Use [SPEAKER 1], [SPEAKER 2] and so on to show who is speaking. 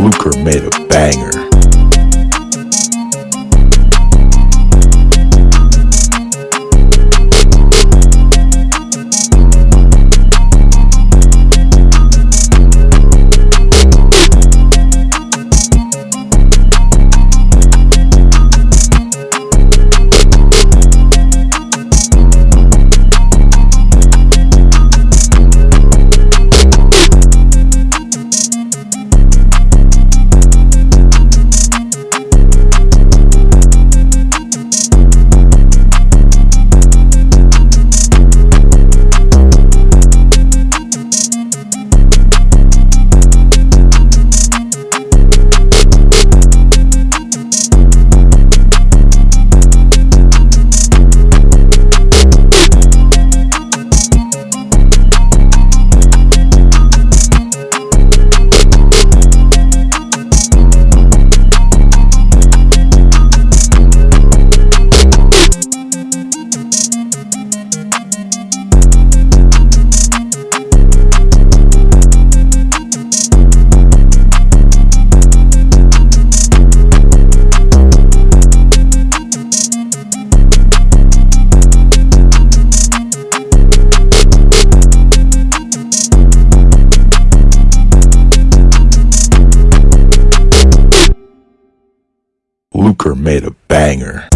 [SPEAKER 1] Luker made a banger. Made a banger.